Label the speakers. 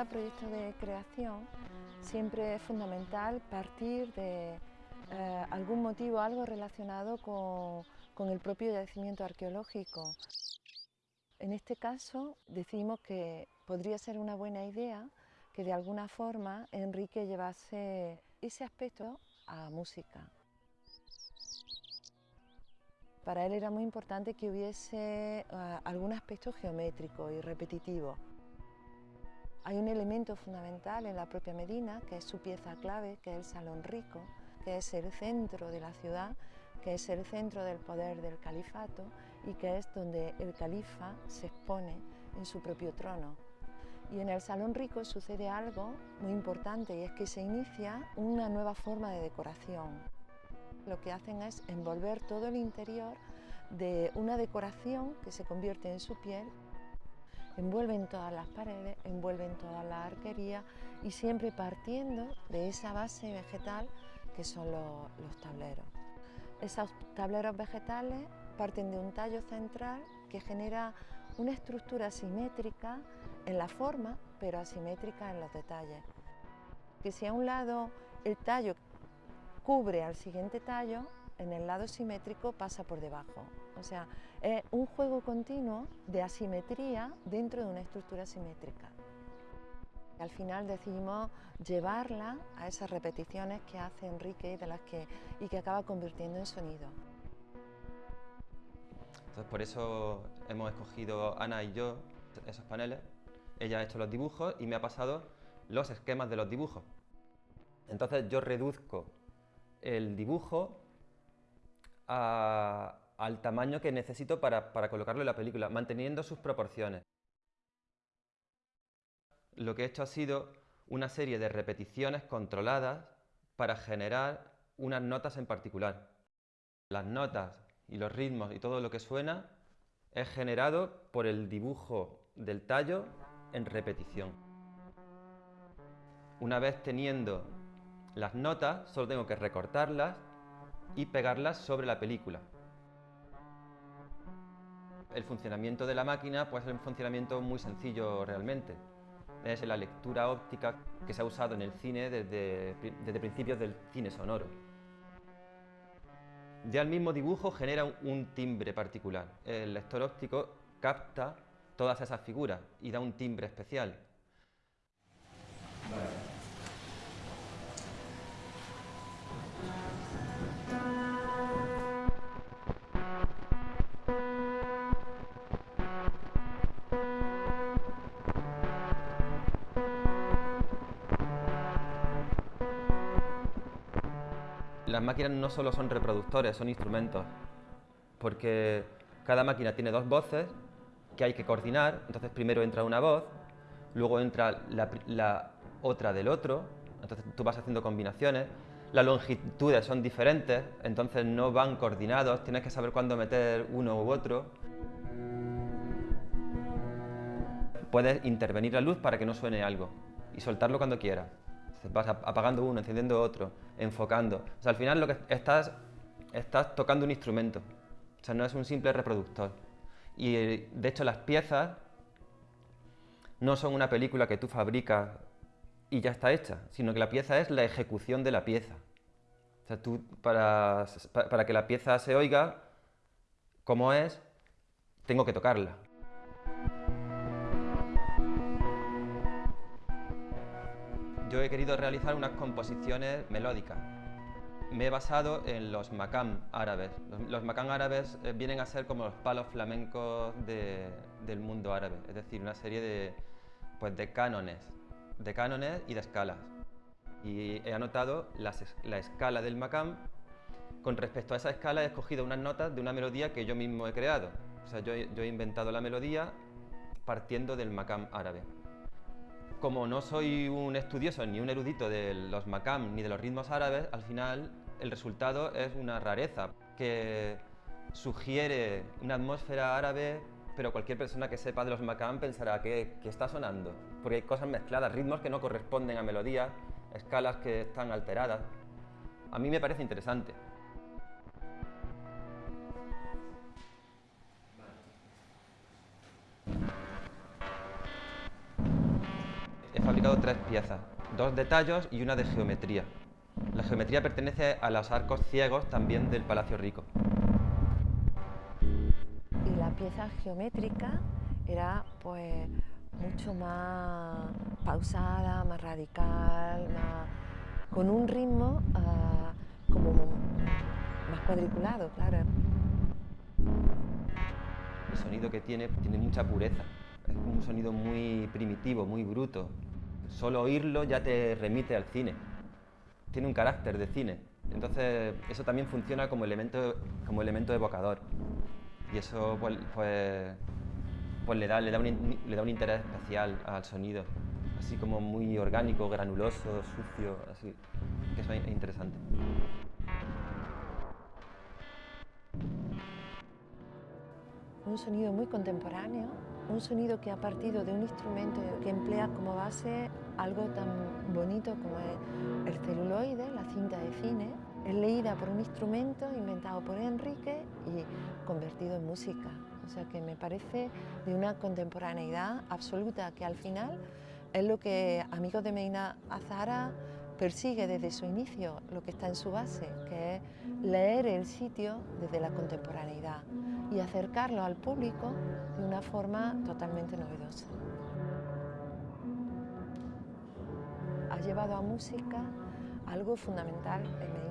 Speaker 1: cada proyecto de creación siempre es fundamental partir de eh, algún motivo, algo relacionado con, con el propio yacimiento arqueológico. En este caso decidimos que podría ser una buena idea que de alguna forma Enrique llevase ese aspecto a música. Para él era muy importante que hubiese eh, algún aspecto geométrico y repetitivo. Hay un elemento fundamental en la propia Medina, que es su pieza clave, que es el Salón Rico, que es el centro de la ciudad, que es el centro del poder del califato y que es donde el califa se expone en su propio trono. Y en el Salón Rico sucede algo muy importante y es que se inicia una nueva forma de decoración. Lo que hacen es envolver todo el interior de una decoración que se convierte en su piel envuelven todas las paredes, envuelven toda la arquería y siempre partiendo de esa base vegetal que son los, tableros. Esos tableros vegetales parten de un tallo central que genera una estructura simétrica en la forma, pero asimétrica en los detalles. Que si a un lado el tallo cubre al siguiente tallo, en el lado simétrico pasa por debajo. O sea, es un juego continuo de asimetría dentro de una estructura simétrica. Al final decidimos llevarla a esas repeticiones que hace Enrique y, de las que, y que acaba convirtiendo en sonido.
Speaker 2: Entonces por eso hemos escogido Ana y yo esos paneles. Ella ha hecho los dibujos y me ha pasado los esquemas de los dibujos. Entonces yo reduzco el dibujo al tamaño que necesito para, colocarlo en la película, manteniendo sus proporciones. Lo que he hecho ha sido una serie de repeticiones controladas para generar unas notas en particular. Las notas y los ritmos y todo lo que suena es generado por el dibujo del tallo en repetición. Una vez teniendo las notas, solo tengo que recortarlas y pegarlas sobre la película. El funcionamiento de la máquina puede ser un funcionamiento muy sencillo realmente. Es la lectura óptica que se ha usado en el cine desde, desde principios del cine sonoro. Ya el mismo dibujo genera un timbre particular. El lector óptico capta todas esas figuras y da un timbre especial. Las máquinas no solo son reproductores, son instrumentos, porque cada máquina tiene dos voces que hay que coordinar, entonces primero entra una voz, luego entra la, otra del otro, entonces tú vas haciendo combinaciones, las longitudes son diferentes, entonces no van coordinados, tienes que saber cuándo meter uno u otro. Puedes intervenir la luz para que no suene algo y soltarlo cuando quieras vas apagando uno, encendiendo otro, enfocando. O sea, al final lo que estás, estás tocando un instrumento. O sea, no es un simple reproductor. Y de hecho las piezas no son una película que tú fabricas y ya está hecha, sino que la pieza es la ejecución de la pieza. O sea, tú para, para que la pieza se oiga como es, tengo que tocarla. Yo he querido realizar unas composiciones melódicas. Me he basado en los makam árabes. Los, makam árabes eh, vienen a ser como los palos flamencos del mundo árabe, es decir, una serie de, pues, de cánones, de cánones y de escalas. Y he anotado la escala del makam. Con respecto a esa escala he escogido unas notas de una melodía que yo mismo he creado. O sea, yo, yo he inventado la melodía partiendo del makam árabe como no soy un estudioso ni un erudito de los makam ni de los ritmos árabes, al final el resultado es una rareza que sugiere una atmósfera árabe, pero cualquier persona que sepa de los makam pensará que, está sonando, porque hay cosas mezcladas, ritmos que no corresponden a melodías, escalas que están alteradas. A mí me parece interesante. Realizado tres piezas, dos de tallos y una de geometría. La geometría pertenece a los arcos ciegos también del Palacio Rico.
Speaker 1: Y la pieza geométrica era pues mucho más pausada, más radical, con un ritmo ah, como más cuadriculado, claro.
Speaker 2: El sonido que tiene tiene mucha pureza, es un sonido muy primitivo, muy bruto. Solo oírlo ya te remite al cine, tiene un carácter de cine. Entonces eso también funciona como elemento, como elemento evocador. Y eso pues, pues, pues le, da, le, da un, le da un interés especial al sonido, así como muy orgánico, granuloso, sucio, así, que eso es interesante.
Speaker 1: Un sonido muy contemporáneo, un sonido que ha partido de un instrumento que emplea como base algo tan bonito como el celuloide, la cinta de cine, es leída por un instrumento inventado por Enrique y convertido en música. O sea que me parece de una contemporaneidad absoluta que al final es lo que Amigos de Medina Azara persigue desde su inicio, lo que está en su base, que es leer el sitio desde la contemporaneidad y acercarlo al público de una forma totalmente novedosa. Ha llevado a música algo fundamental en Medina